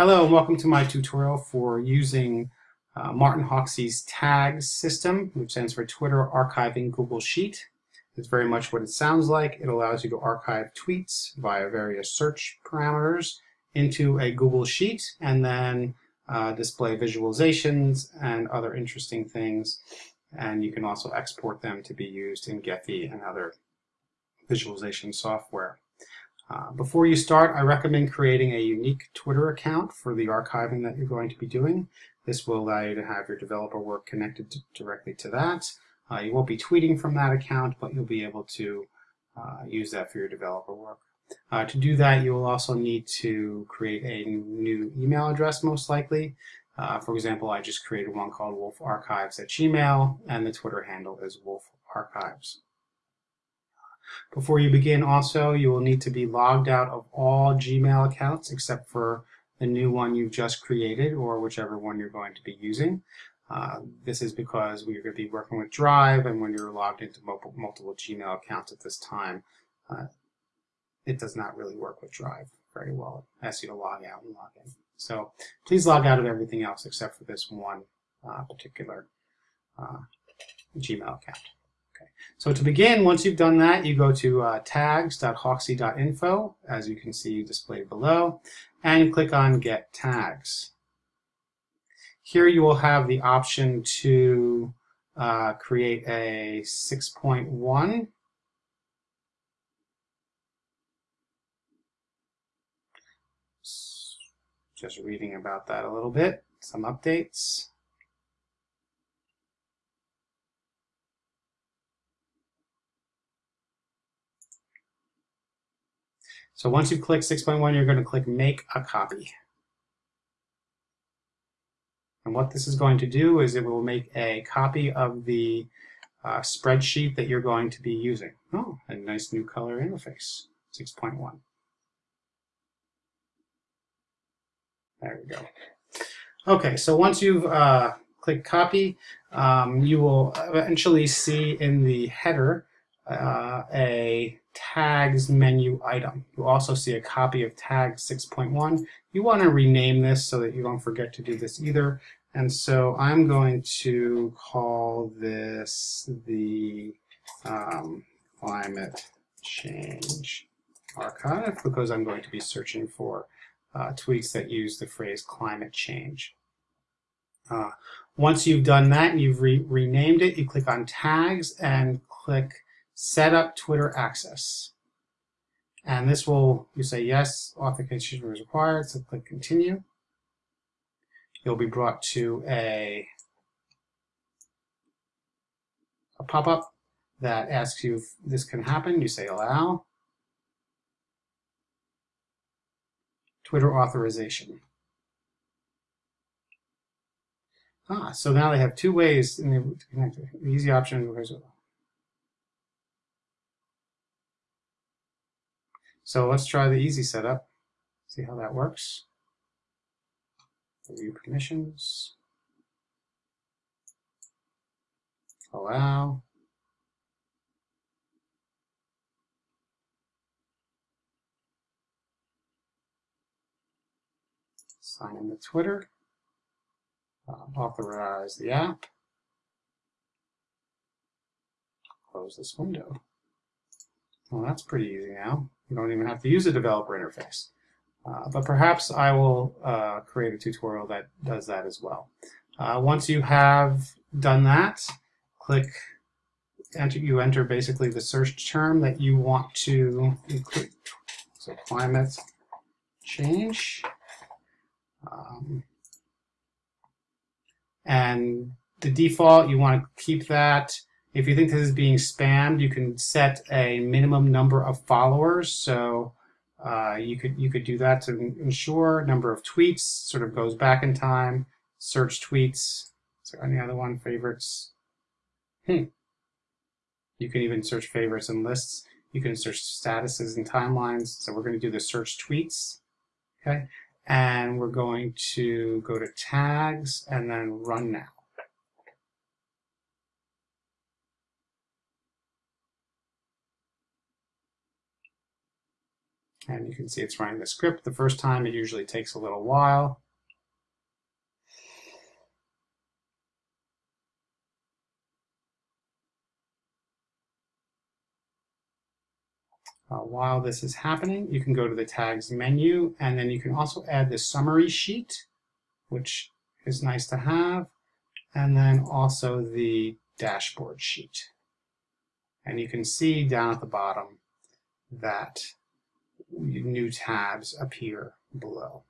Hello and welcome to my tutorial for using uh, Martin Hawksey's TAG system, which stands for Twitter Archiving Google Sheet. It's very much what it sounds like. It allows you to archive tweets via various search parameters into a Google Sheet and then uh, display visualizations and other interesting things. And you can also export them to be used in Gephi and other visualization software. Uh, before you start, I recommend creating a unique Twitter account for the archiving that you're going to be doing. This will allow you to have your developer work connected to, directly to that. Uh, you won't be tweeting from that account, but you'll be able to uh, use that for your developer work. Uh, to do that, you will also need to create a new email address, most likely. Uh, for example, I just created one called wolfarchives at Gmail, and the Twitter handle is wolfarchives. Before you begin also, you will need to be logged out of all Gmail accounts except for the new one you've just created or whichever one you're going to be using. Uh, this is because we're going to be working with Drive and when you're logged into multiple, Gmail accounts at this time, uh, it does not really work with Drive very well. It asks you to log out and log in. So please log out of everything else except for this one uh, particular uh, Gmail account. So to begin, once you've done that, you go to uh, tags.hawksey.info, as you can see displayed below, and click on Get Tags. Here you will have the option to uh, create a 6.1 just reading about that a little bit, some updates. So once you click 6.1, you're going to click Make a Copy. And what this is going to do is it will make a copy of the uh, spreadsheet that you're going to be using. Oh, a nice new color interface, 6.1. There we go. Okay, so once you've uh, clicked copy, um, you will eventually see in the header uh, a tags menu item. You also see a copy of tag 6.1. You want to rename this so that you don't forget to do this either. And so I'm going to call this the um, climate change archive because I'm going to be searching for uh, tweets that use the phrase climate change. Uh, once you've done that and you've re renamed it, you click on tags and click set up Twitter access. And this will, you say yes, authentication is required, so click continue. You'll be brought to a, a pop-up that asks you if this can happen. You say allow. Twitter authorization. Ah, so now they have two ways in the, to connect. The easy option is So let's try the easy setup, see how that works. Review permissions, allow, sign in to Twitter, uh, authorize the app, close this window. Well, that's pretty easy now. You don't even have to use a developer interface. Uh, but perhaps I will uh, create a tutorial that does that as well. Uh, once you have done that, click enter. You enter basically the search term that you want to include. So climate change. Um, and the default, you want to keep that if you think this is being spammed, you can set a minimum number of followers. So uh, you could you could do that to ensure number of tweets sort of goes back in time. Search tweets. Is there any other one? Favorites. Hmm. You can even search favorites and lists. You can search statuses and timelines. So we're going to do the search tweets. Okay. And we're going to go to tags and then run now. And you can see it's running the script the first time. It usually takes a little while. Uh, while this is happening, you can go to the tags menu and then you can also add the summary sheet, which is nice to have, and then also the dashboard sheet. And you can see down at the bottom that new tabs appear below.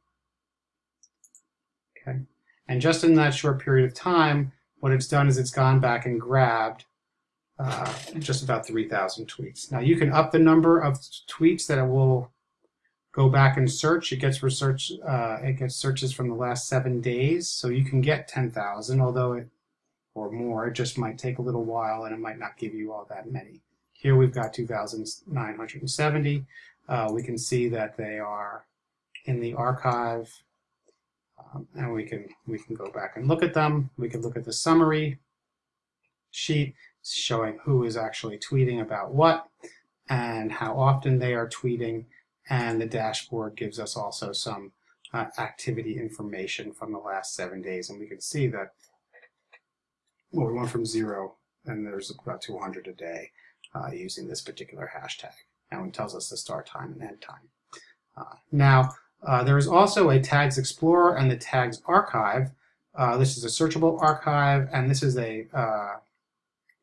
Okay, and just in that short period of time, what it's done is it's gone back and grabbed uh, just about 3,000 tweets. Now you can up the number of tweets that it will go back and search. It gets research. Uh, it gets searches from the last seven days, so you can get 10,000, although it or more. It just might take a little while, and it might not give you all that many. Here we've got 2,970. Uh, we can see that they are in the archive, um, and we can we can go back and look at them. We can look at the summary sheet showing who is actually tweeting about what and how often they are tweeting. And the dashboard gives us also some uh, activity information from the last seven days. And we can see that, well, we went from zero and there's about 200 a day uh, using this particular hashtag. And it tells us the start time and end time. Uh, now, uh, there is also a Tags Explorer and the Tags Archive. Uh, this is a searchable archive, and this is a uh,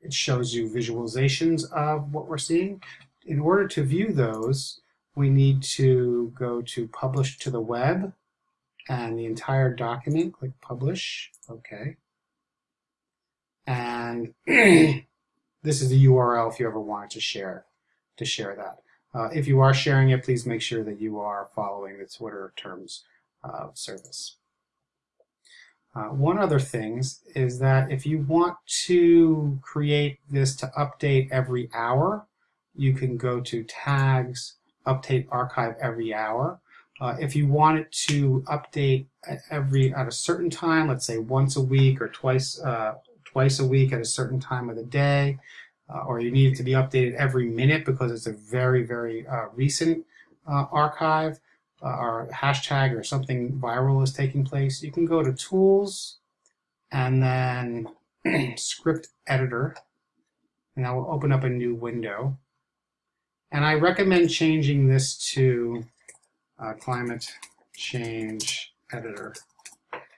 it shows you visualizations of what we're seeing. In order to view those, we need to go to publish to the web and the entire document, click publish, okay. And this is the URL if you ever wanted to share to share that. Uh, if you are sharing it, please make sure that you are following the Twitter terms of service. Uh, one other thing is that if you want to create this to update every hour, you can go to tags, update archive every hour. Uh, if you want it to update every at a certain time, let's say once a week or twice uh, twice a week at a certain time of the day, uh, or you need it to be updated every minute because it's a very very uh, recent uh, archive, uh, or hashtag or something viral is taking place, you can go to Tools and then Script Editor, and that will open up a new window. And I recommend changing this to uh, Climate Change Editor.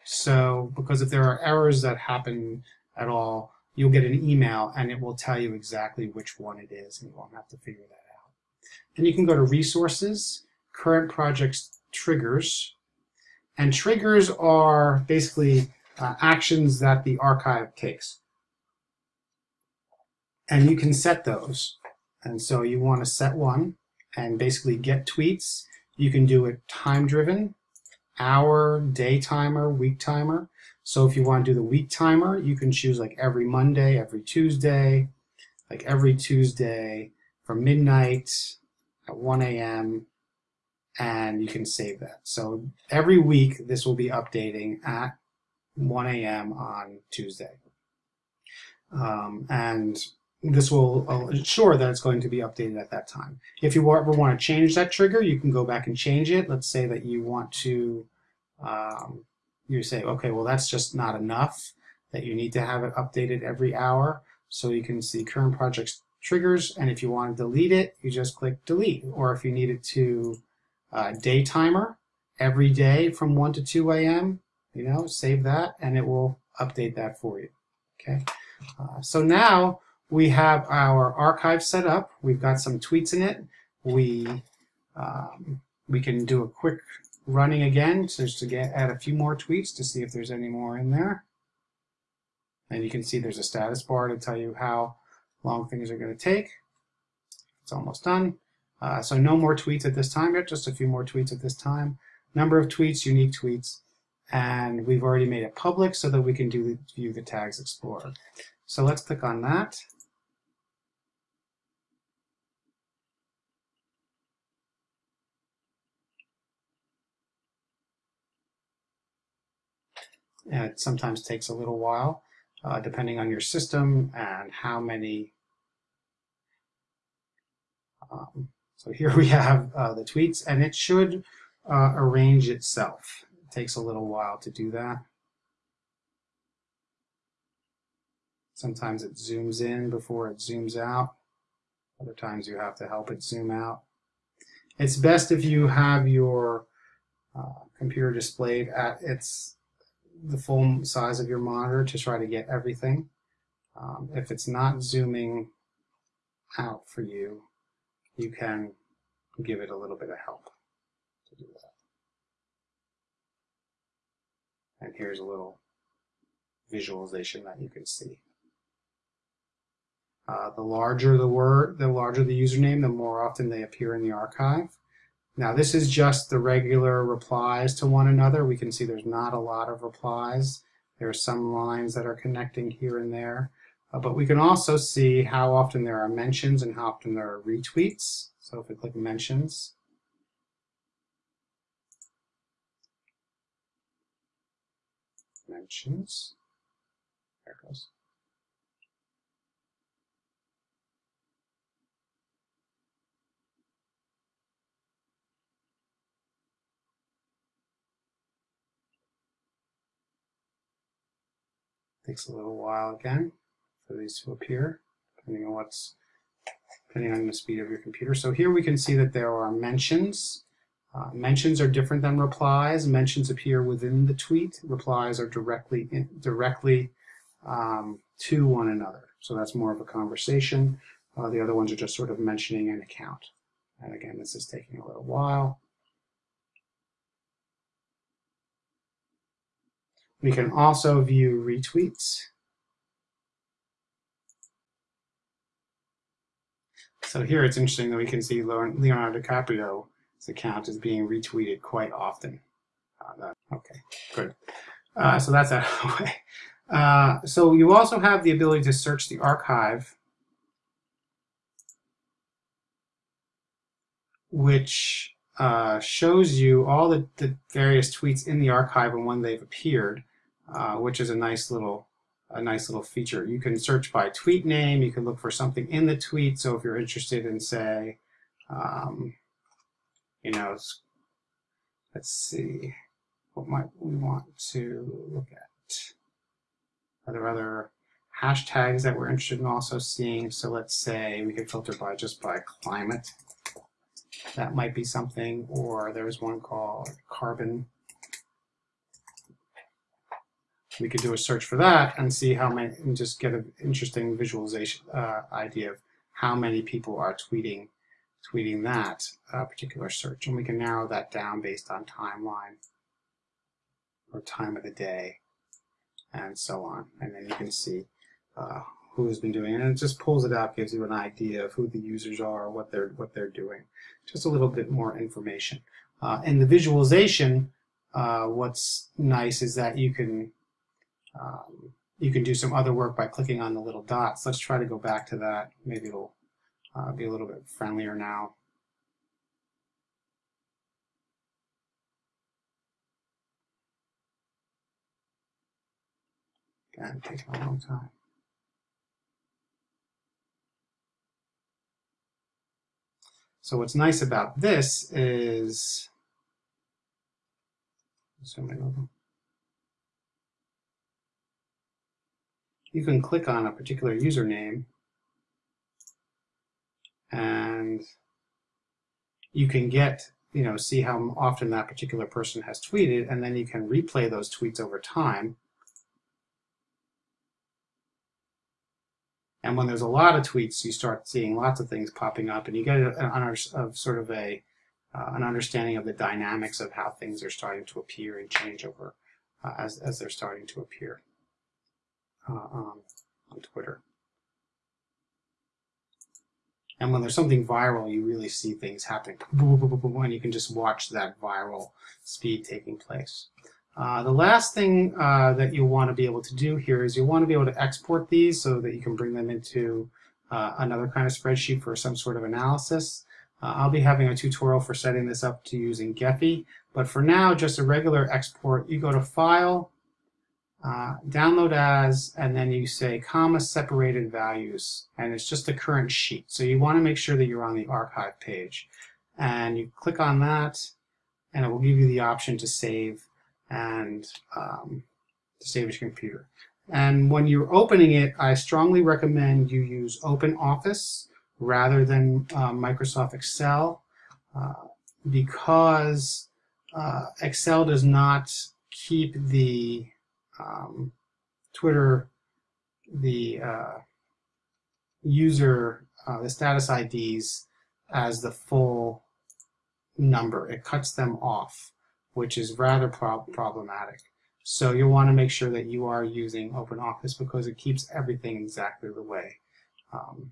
So, because if there are errors that happen at all, you'll get an email and it will tell you exactly which one it is and you won't have to figure that out. And you can go to Resources current projects triggers. And triggers are basically uh, actions that the archive takes. And you can set those. And so you want to set one and basically get tweets. You can do it time driven, hour, day timer, week timer. So if you want to do the week timer, you can choose like every Monday, every Tuesday, like every Tuesday from midnight at 1 a.m and you can save that. So every week this will be updating at 1 a.m. on Tuesday. Um, and this will ensure that it's going to be updated at that time. If you ever want to change that trigger, you can go back and change it. Let's say that you want to, um, you say, okay, well that's just not enough, that you need to have it updated every hour. So you can see current projects triggers, and if you want to delete it, you just click delete. Or if you need it to uh, day timer every day from 1 to 2 a.m. You know, save that and it will update that for you. Okay, uh, so now we have our archive set up. We've got some tweets in it. We um, we can do a quick running again just to get add a few more tweets to see if there's any more in there. And you can see there's a status bar to tell you how long things are going to take. It's almost done. Uh, so no more tweets at this time yet, just a few more tweets at this time. Number of tweets, unique tweets, and we've already made it public so that we can do the, view the tags explorer. So let's click on that. It sometimes takes a little while, uh, depending on your system and how many um, So here we have uh, the tweets, and it should uh, arrange itself. It takes a little while to do that. Sometimes it zooms in before it zooms out. Other times you have to help it zoom out. It's best if you have your uh, computer displayed at its the full size of your monitor to try to get everything. Um, if it's not zooming out for you, you can give it a little bit of help to do that. And here's a little visualization that you can see. Uh, the larger the word, the larger the username, the more often they appear in the archive. Now this is just the regular replies to one another. We can see there's not a lot of replies. There are some lines that are connecting here and there. Uh, but we can also see how often there are mentions and how often there are retweets. So if we click mentions, mentions, there it goes. Takes a little while again for these to appear, depending on what's depending on the speed of your computer. So here we can see that there are mentions. Uh, mentions are different than replies. Mentions appear within the tweet. Replies are directly in, directly um, to one another. So that's more of a conversation. Uh, the other ones are just sort of mentioning an account. And again, this is taking a little while. We can also view retweets. So here it's interesting that we can see Leonardo DiCaprio's account is being retweeted quite often. Uh, okay, good. Uh, so that's out of the way. Uh, so you also have the ability to search the archive, which uh, shows you all the, the, various tweets in the archive and when they've appeared uh, which is a nice little a nice little feature. You can search by tweet name. You can look for something in the tweet. So if you're interested in, say, um, you know, let's see, what might we want to look at? Are there other hashtags that we're interested in also seeing? So let's say we could filter by just by climate. That might be something. Or there's one called carbon we could do a search for that and see how many, and just get an interesting visualization uh, idea of how many people are tweeting tweeting that uh, particular search. And we can narrow that down based on timeline or time of the day and so on. And then you can see uh, who has been doing it. And it just pulls it out, gives you an idea of who the users are, what they're, what they're doing. Just a little bit more information. Uh, in the visualization, uh, what's nice is that you can um, you can do some other work by clicking on the little dots. Let's try to go back to that. Maybe it'll uh, be a little bit friendlier now. Again, taking a long time. So what's nice about this is, zoom in over. You can click on a particular username and you can get, you know, see how often that particular person has tweeted, and then you can replay those tweets over time. And when there's a lot of tweets, you start seeing lots of things popping up, and you get an, of sort of a uh, an understanding of the dynamics of how things are starting to appear and change over uh, as as they're starting to appear um, on Twitter. And when there's something viral, you really see things happening, and you can just watch that viral speed taking place. Uh, the last thing uh, that you'll want to be able to do here is you'll want to be able to export these so that you can bring them into uh, another kind of spreadsheet for some sort of analysis. Uh, I'll be having a tutorial for setting this up to using Gephi, but for now, just a regular export. You go to File, uh, download as, and then you say comma separated values, and it's just the current sheet. So you want to make sure that you're on the archive page. And you click on that, and it will give you the option to save and um, to save your computer. And when you're opening it, I strongly recommend you use OpenOffice rather than uh, Microsoft Excel uh, because uh, Excel does not keep the um, Twitter, the uh, user, uh, the status IDs as the full number. It cuts them off, which is rather pro problematic. So you'll want to make sure that you are using OpenOffice because it keeps everything exactly the way um,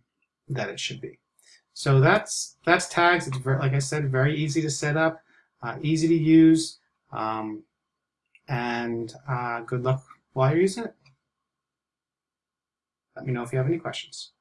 that it should be. So that's that's tags. It's very, like I said, very easy to set up, uh, easy to use. Um, and uh, good luck while you're using it. Let me know if you have any questions.